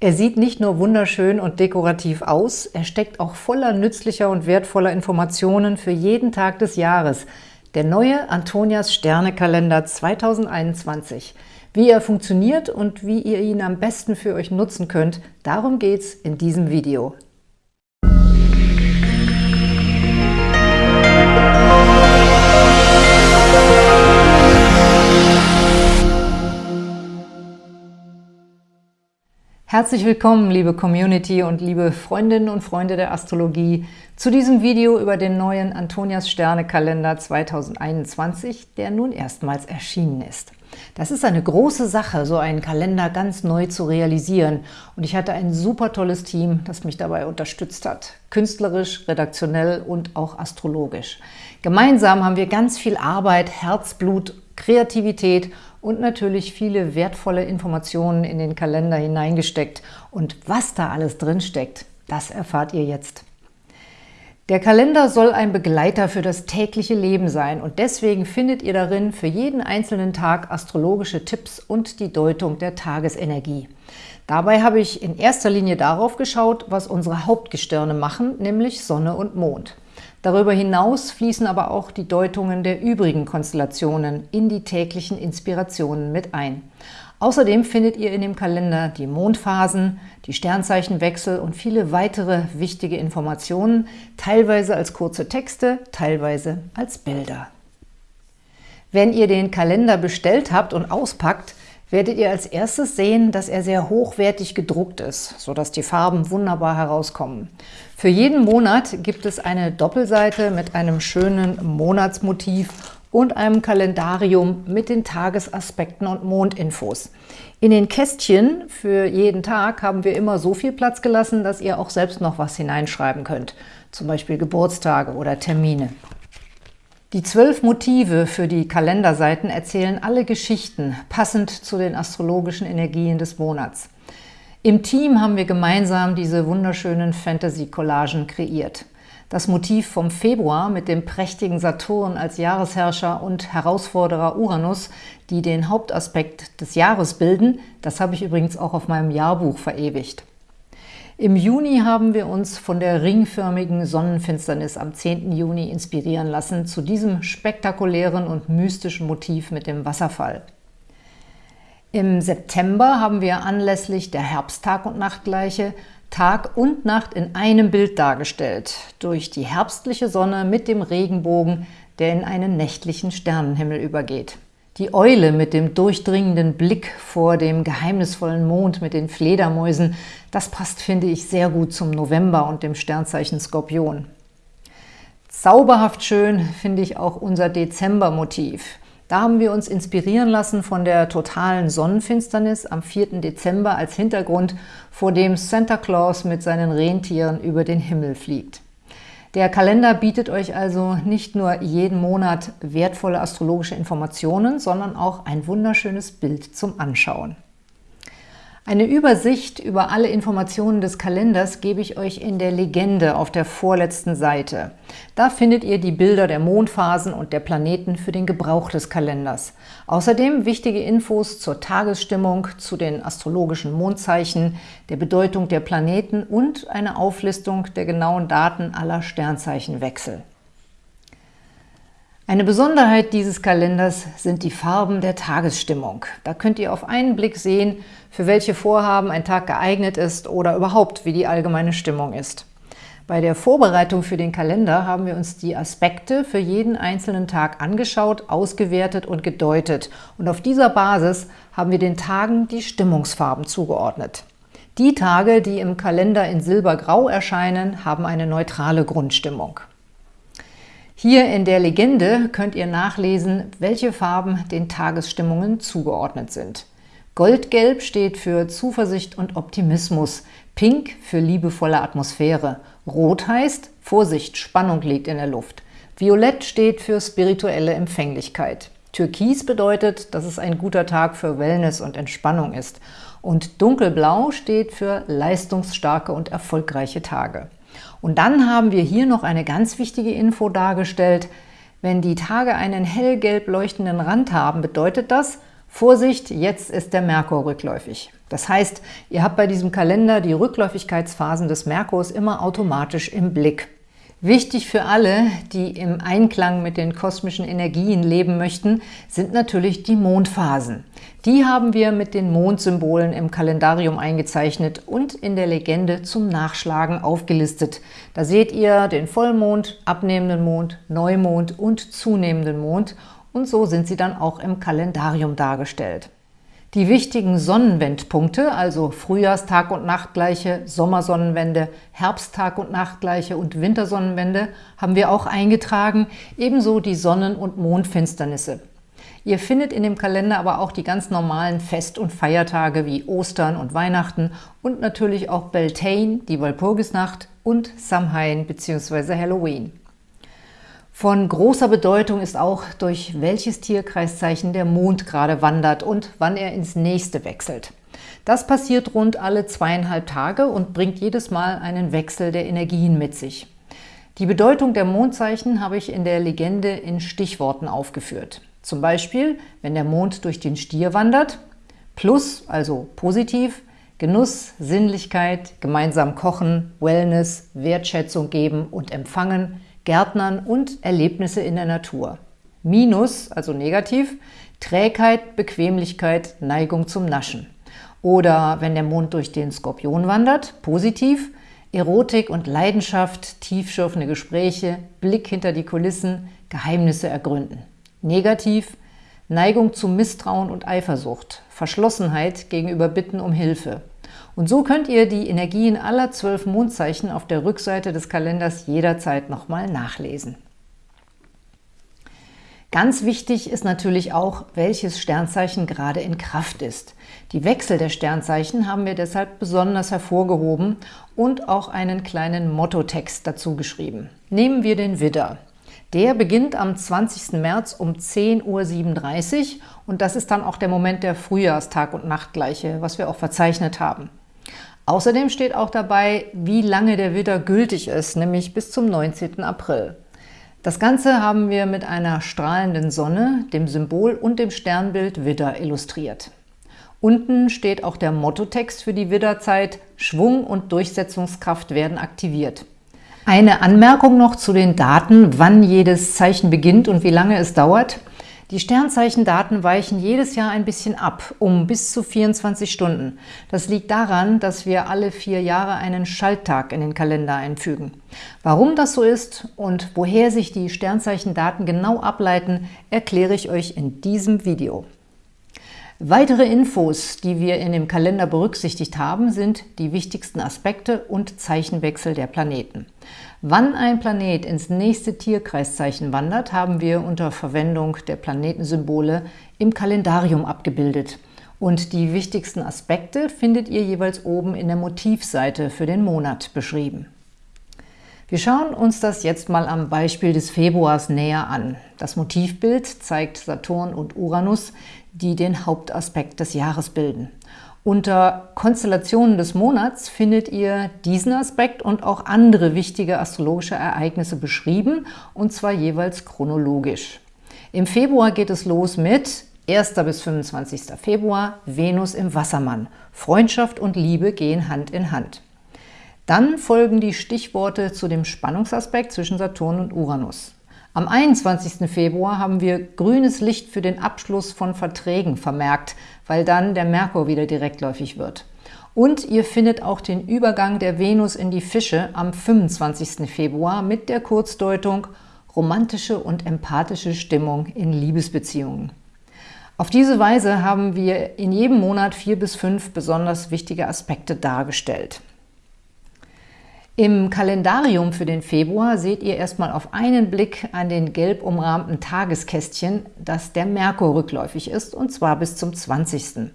Er sieht nicht nur wunderschön und dekorativ aus, er steckt auch voller nützlicher und wertvoller Informationen für jeden Tag des Jahres. Der neue Antonias Sternekalender 2021. Wie er funktioniert und wie ihr ihn am besten für euch nutzen könnt, darum geht's in diesem Video. Herzlich willkommen, liebe Community und liebe Freundinnen und Freunde der Astrologie, zu diesem Video über den neuen Antonias Sternekalender 2021, der nun erstmals erschienen ist. Das ist eine große Sache, so einen Kalender ganz neu zu realisieren und ich hatte ein super tolles Team, das mich dabei unterstützt hat, künstlerisch, redaktionell und auch astrologisch. Gemeinsam haben wir ganz viel Arbeit, Herzblut, Kreativität und natürlich viele wertvolle Informationen in den Kalender hineingesteckt. Und was da alles drin steckt, das erfahrt ihr jetzt. Der Kalender soll ein Begleiter für das tägliche Leben sein und deswegen findet ihr darin für jeden einzelnen Tag astrologische Tipps und die Deutung der Tagesenergie. Dabei habe ich in erster Linie darauf geschaut, was unsere Hauptgestirne machen, nämlich Sonne und Mond. Darüber hinaus fließen aber auch die Deutungen der übrigen Konstellationen in die täglichen Inspirationen mit ein. Außerdem findet ihr in dem Kalender die Mondphasen, die Sternzeichenwechsel und viele weitere wichtige Informationen, teilweise als kurze Texte, teilweise als Bilder. Wenn ihr den Kalender bestellt habt und auspackt, werdet ihr als erstes sehen, dass er sehr hochwertig gedruckt ist, sodass die Farben wunderbar herauskommen. Für jeden Monat gibt es eine Doppelseite mit einem schönen Monatsmotiv und einem Kalendarium mit den Tagesaspekten und Mondinfos. In den Kästchen für jeden Tag haben wir immer so viel Platz gelassen, dass ihr auch selbst noch was hineinschreiben könnt, zum Beispiel Geburtstage oder Termine. Die zwölf Motive für die Kalenderseiten erzählen alle Geschichten, passend zu den astrologischen Energien des Monats. Im Team haben wir gemeinsam diese wunderschönen Fantasy-Collagen kreiert. Das Motiv vom Februar mit dem prächtigen Saturn als Jahresherrscher und Herausforderer Uranus, die den Hauptaspekt des Jahres bilden, das habe ich übrigens auch auf meinem Jahrbuch verewigt. Im Juni haben wir uns von der ringförmigen Sonnenfinsternis am 10. Juni inspirieren lassen zu diesem spektakulären und mystischen Motiv mit dem Wasserfall. Im September haben wir anlässlich der Herbsttag- und Nachtgleiche Tag und Nacht in einem Bild dargestellt, durch die herbstliche Sonne mit dem Regenbogen, der in einen nächtlichen Sternenhimmel übergeht. Die Eule mit dem durchdringenden Blick vor dem geheimnisvollen Mond mit den Fledermäusen, das passt, finde ich, sehr gut zum November und dem Sternzeichen Skorpion. Zauberhaft schön finde ich auch unser Dezember-Motiv. Da haben wir uns inspirieren lassen von der totalen Sonnenfinsternis am 4. Dezember als Hintergrund, vor dem Santa Claus mit seinen Rentieren über den Himmel fliegt. Der Kalender bietet euch also nicht nur jeden Monat wertvolle astrologische Informationen, sondern auch ein wunderschönes Bild zum Anschauen. Eine Übersicht über alle Informationen des Kalenders gebe ich euch in der Legende auf der vorletzten Seite. Da findet ihr die Bilder der Mondphasen und der Planeten für den Gebrauch des Kalenders. Außerdem wichtige Infos zur Tagesstimmung, zu den astrologischen Mondzeichen, der Bedeutung der Planeten und eine Auflistung der genauen Daten aller Sternzeichenwechsel. Eine Besonderheit dieses Kalenders sind die Farben der Tagesstimmung. Da könnt ihr auf einen Blick sehen, für welche Vorhaben ein Tag geeignet ist oder überhaupt, wie die allgemeine Stimmung ist. Bei der Vorbereitung für den Kalender haben wir uns die Aspekte für jeden einzelnen Tag angeschaut, ausgewertet und gedeutet. Und auf dieser Basis haben wir den Tagen die Stimmungsfarben zugeordnet. Die Tage, die im Kalender in Silbergrau erscheinen, haben eine neutrale Grundstimmung. Hier in der Legende könnt ihr nachlesen, welche Farben den Tagesstimmungen zugeordnet sind. Goldgelb steht für Zuversicht und Optimismus, Pink für liebevolle Atmosphäre, Rot heißt Vorsicht, Spannung liegt in der Luft, Violett steht für spirituelle Empfänglichkeit, Türkis bedeutet, dass es ein guter Tag für Wellness und Entspannung ist und Dunkelblau steht für leistungsstarke und erfolgreiche Tage. Und dann haben wir hier noch eine ganz wichtige Info dargestellt. Wenn die Tage einen hellgelb leuchtenden Rand haben, bedeutet das, Vorsicht, jetzt ist der Merkur rückläufig. Das heißt, ihr habt bei diesem Kalender die Rückläufigkeitsphasen des Merkurs immer automatisch im Blick. Wichtig für alle, die im Einklang mit den kosmischen Energien leben möchten, sind natürlich die Mondphasen. Die haben wir mit den Mondsymbolen im Kalendarium eingezeichnet und in der Legende zum Nachschlagen aufgelistet. Da seht ihr den Vollmond, abnehmenden Mond, Neumond und zunehmenden Mond und so sind sie dann auch im Kalendarium dargestellt. Die wichtigen Sonnenwendpunkte, also Frühjahrstag- und Nachtgleiche, Sommersonnenwende, Herbsttag- und Nachtgleiche und Wintersonnenwende haben wir auch eingetragen, ebenso die Sonnen- und Mondfinsternisse. Ihr findet in dem Kalender aber auch die ganz normalen Fest- und Feiertage wie Ostern und Weihnachten und natürlich auch Beltane, die Walpurgisnacht und Samhain bzw. Halloween. Von großer Bedeutung ist auch, durch welches Tierkreiszeichen der Mond gerade wandert und wann er ins nächste wechselt. Das passiert rund alle zweieinhalb Tage und bringt jedes Mal einen Wechsel der Energien mit sich. Die Bedeutung der Mondzeichen habe ich in der Legende in Stichworten aufgeführt. Zum Beispiel, wenn der Mond durch den Stier wandert, plus, also positiv, Genuss, Sinnlichkeit, gemeinsam kochen, Wellness, Wertschätzung geben und empfangen, Gärtnern und Erlebnisse in der Natur. Minus, also negativ, Trägheit, Bequemlichkeit, Neigung zum Naschen. Oder wenn der Mond durch den Skorpion wandert, positiv, Erotik und Leidenschaft, tiefschürfende Gespräche, Blick hinter die Kulissen, Geheimnisse ergründen. Negativ, Neigung zu Misstrauen und Eifersucht, Verschlossenheit gegenüber Bitten um Hilfe. Und so könnt ihr die Energien aller zwölf Mondzeichen auf der Rückseite des Kalenders jederzeit nochmal nachlesen. Ganz wichtig ist natürlich auch, welches Sternzeichen gerade in Kraft ist. Die Wechsel der Sternzeichen haben wir deshalb besonders hervorgehoben und auch einen kleinen Mottotext dazu geschrieben. Nehmen wir den Widder. Der beginnt am 20. März um 10.37 Uhr und das ist dann auch der Moment der Frühjahrstag- und Nachtgleiche, was wir auch verzeichnet haben. Außerdem steht auch dabei, wie lange der Widder gültig ist, nämlich bis zum 19. April. Das Ganze haben wir mit einer strahlenden Sonne, dem Symbol und dem Sternbild Widder illustriert. Unten steht auch der Mottotext für die Widderzeit, Schwung und Durchsetzungskraft werden aktiviert. Eine Anmerkung noch zu den Daten, wann jedes Zeichen beginnt und wie lange es dauert. Die Sternzeichendaten weichen jedes Jahr ein bisschen ab, um bis zu 24 Stunden. Das liegt daran, dass wir alle vier Jahre einen Schalttag in den Kalender einfügen. Warum das so ist und woher sich die Sternzeichendaten genau ableiten, erkläre ich euch in diesem Video. Weitere Infos, die wir in dem Kalender berücksichtigt haben, sind die wichtigsten Aspekte und Zeichenwechsel der Planeten. Wann ein Planet ins nächste Tierkreiszeichen wandert, haben wir unter Verwendung der Planetensymbole im Kalendarium abgebildet. Und die wichtigsten Aspekte findet ihr jeweils oben in der Motivseite für den Monat beschrieben. Wir schauen uns das jetzt mal am Beispiel des Februars näher an. Das Motivbild zeigt Saturn und Uranus, die den Hauptaspekt des Jahres bilden. Unter Konstellationen des Monats findet ihr diesen Aspekt und auch andere wichtige astrologische Ereignisse beschrieben, und zwar jeweils chronologisch. Im Februar geht es los mit 1. bis 25. Februar Venus im Wassermann. Freundschaft und Liebe gehen Hand in Hand. Dann folgen die Stichworte zu dem Spannungsaspekt zwischen Saturn und Uranus. Am 21. Februar haben wir grünes Licht für den Abschluss von Verträgen vermerkt, weil dann der Merkur wieder direktläufig wird. Und ihr findet auch den Übergang der Venus in die Fische am 25. Februar mit der Kurzdeutung romantische und empathische Stimmung in Liebesbeziehungen. Auf diese Weise haben wir in jedem Monat vier bis fünf besonders wichtige Aspekte dargestellt. Im Kalendarium für den Februar seht ihr erstmal auf einen Blick an den gelb umrahmten Tageskästchen, dass der Merkur rückläufig ist, und zwar bis zum 20.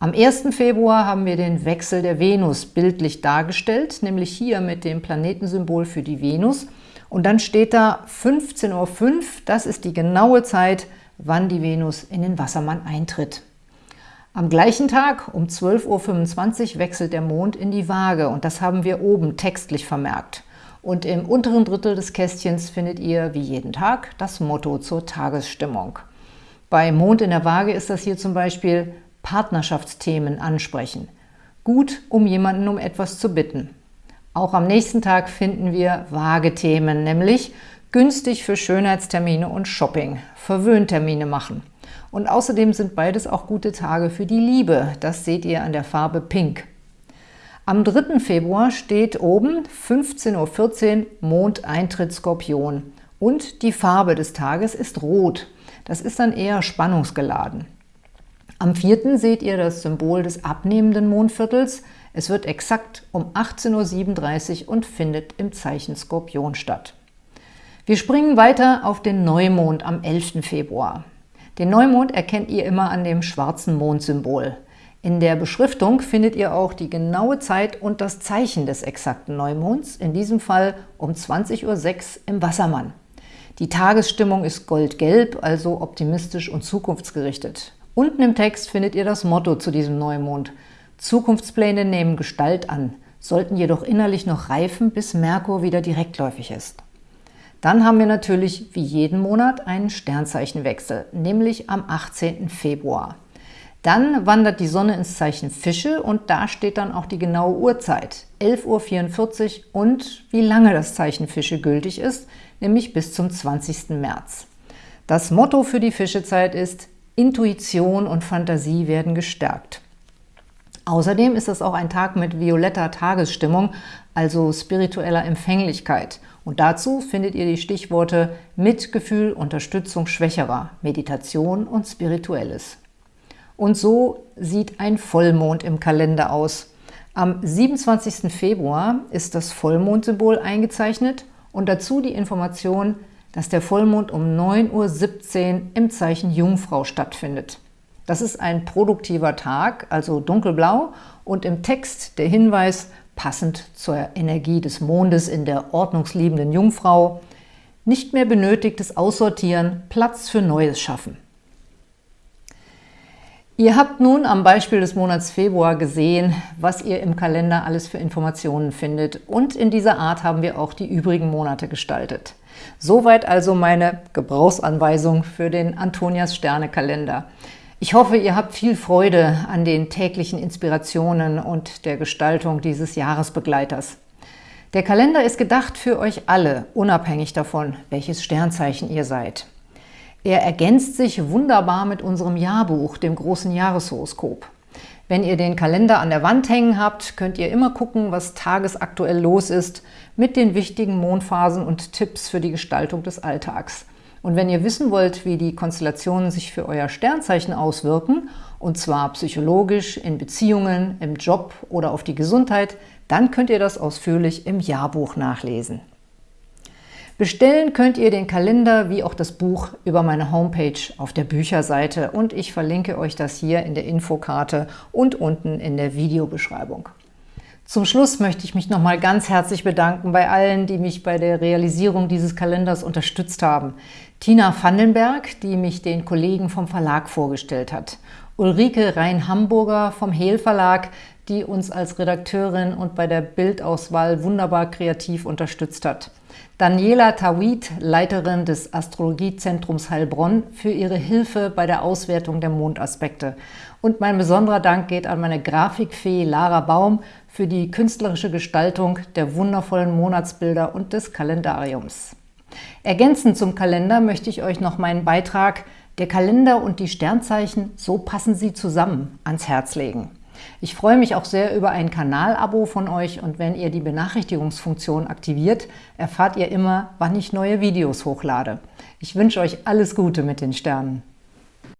Am 1. Februar haben wir den Wechsel der Venus bildlich dargestellt, nämlich hier mit dem Planetensymbol für die Venus. Und dann steht da 15.05 Uhr, das ist die genaue Zeit, wann die Venus in den Wassermann eintritt. Am gleichen Tag um 12.25 Uhr wechselt der Mond in die Waage und das haben wir oben textlich vermerkt. Und im unteren Drittel des Kästchens findet ihr, wie jeden Tag, das Motto zur Tagesstimmung. Bei Mond in der Waage ist das hier zum Beispiel Partnerschaftsthemen ansprechen. Gut, um jemanden um etwas zu bitten. Auch am nächsten Tag finden wir Waage-Themen, nämlich günstig für Schönheitstermine und Shopping, Verwöhntermine machen. Und außerdem sind beides auch gute Tage für die Liebe. Das seht ihr an der Farbe Pink. Am 3. Februar steht oben 15.14 Uhr Mondeintritt Skorpion und die Farbe des Tages ist Rot. Das ist dann eher spannungsgeladen. Am 4. seht ihr das Symbol des abnehmenden Mondviertels. Es wird exakt um 18.37 Uhr und findet im Zeichen Skorpion statt. Wir springen weiter auf den Neumond am 11. Februar. Den Neumond erkennt ihr immer an dem schwarzen Mondsymbol. In der Beschriftung findet ihr auch die genaue Zeit und das Zeichen des exakten Neumonds, in diesem Fall um 20.06 Uhr im Wassermann. Die Tagesstimmung ist goldgelb, also optimistisch und zukunftsgerichtet. Unten im Text findet ihr das Motto zu diesem Neumond. Zukunftspläne nehmen Gestalt an, sollten jedoch innerlich noch reifen, bis Merkur wieder direktläufig ist. Dann haben wir natürlich wie jeden Monat einen Sternzeichenwechsel, nämlich am 18. Februar. Dann wandert die Sonne ins Zeichen Fische und da steht dann auch die genaue Uhrzeit, 11.44 Uhr und wie lange das Zeichen Fische gültig ist, nämlich bis zum 20. März. Das Motto für die Fischezeit ist, Intuition und Fantasie werden gestärkt. Außerdem ist es auch ein Tag mit violetter Tagesstimmung, also spiritueller Empfänglichkeit. Und dazu findet ihr die Stichworte Mitgefühl, Unterstützung Schwächerer, Meditation und Spirituelles. Und so sieht ein Vollmond im Kalender aus. Am 27. Februar ist das Vollmondsymbol eingezeichnet und dazu die Information, dass der Vollmond um 9.17 Uhr im Zeichen Jungfrau stattfindet. Das ist ein produktiver Tag, also dunkelblau, und im Text der Hinweis, passend zur Energie des Mondes in der ordnungsliebenden Jungfrau, nicht mehr benötigtes Aussortieren, Platz für Neues schaffen. Ihr habt nun am Beispiel des Monats Februar gesehen, was ihr im Kalender alles für Informationen findet und in dieser Art haben wir auch die übrigen Monate gestaltet. Soweit also meine Gebrauchsanweisung für den Antonias Sterne Kalender. Ich hoffe, ihr habt viel Freude an den täglichen Inspirationen und der Gestaltung dieses Jahresbegleiters. Der Kalender ist gedacht für euch alle, unabhängig davon, welches Sternzeichen ihr seid. Er ergänzt sich wunderbar mit unserem Jahrbuch, dem großen Jahreshoroskop. Wenn ihr den Kalender an der Wand hängen habt, könnt ihr immer gucken, was tagesaktuell los ist, mit den wichtigen Mondphasen und Tipps für die Gestaltung des Alltags. Und wenn ihr wissen wollt, wie die Konstellationen sich für euer Sternzeichen auswirken, und zwar psychologisch, in Beziehungen, im Job oder auf die Gesundheit, dann könnt ihr das ausführlich im Jahrbuch nachlesen. Bestellen könnt ihr den Kalender wie auch das Buch über meine Homepage auf der Bücherseite und ich verlinke euch das hier in der Infokarte und unten in der Videobeschreibung. Zum Schluss möchte ich mich nochmal ganz herzlich bedanken bei allen, die mich bei der Realisierung dieses Kalenders unterstützt haben. Tina Vandenberg, die mich den Kollegen vom Verlag vorgestellt hat. Ulrike Rhein-Hamburger vom Hehl Verlag, die uns als Redakteurin und bei der Bildauswahl wunderbar kreativ unterstützt hat. Daniela Tawid, Leiterin des Astrologiezentrums Heilbronn, für ihre Hilfe bei der Auswertung der Mondaspekte. Und mein besonderer Dank geht an meine Grafikfee Lara Baum für die künstlerische Gestaltung der wundervollen Monatsbilder und des Kalendariums. Ergänzend zum Kalender möchte ich euch noch meinen Beitrag »Der Kalender und die Sternzeichen, so passen sie zusammen« ans Herz legen. Ich freue mich auch sehr über ein Kanalabo von euch und wenn ihr die Benachrichtigungsfunktion aktiviert, erfahrt ihr immer, wann ich neue Videos hochlade. Ich wünsche euch alles Gute mit den Sternen.